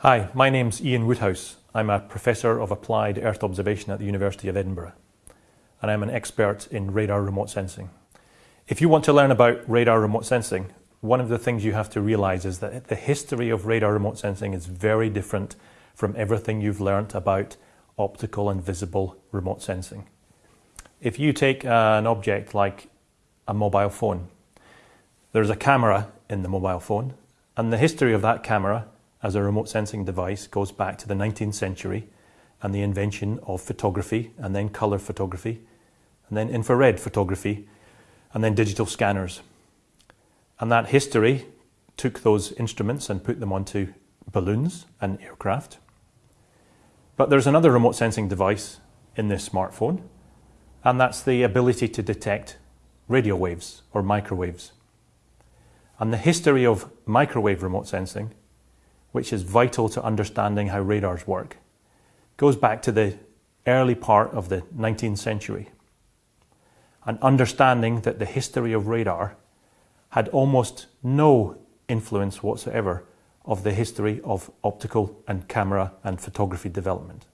Hi, my name's Ian Woodhouse. I'm a Professor of Applied Earth Observation at the University of Edinburgh, and I'm an expert in radar remote sensing. If you want to learn about radar remote sensing, one of the things you have to realise is that the history of radar remote sensing is very different from everything you've learnt about optical and visible remote sensing. If you take an object like a mobile phone, there's a camera in the mobile phone, and the history of that camera as a remote sensing device goes back to the 19th century and the invention of photography and then colour photography and then infrared photography and then digital scanners. And that history took those instruments and put them onto balloons and aircraft. But there's another remote sensing device in this smartphone, and that's the ability to detect radio waves or microwaves. And the history of microwave remote sensing which is vital to understanding how radars work, goes back to the early part of the 19th century. An understanding that the history of radar had almost no influence whatsoever of the history of optical and camera and photography development.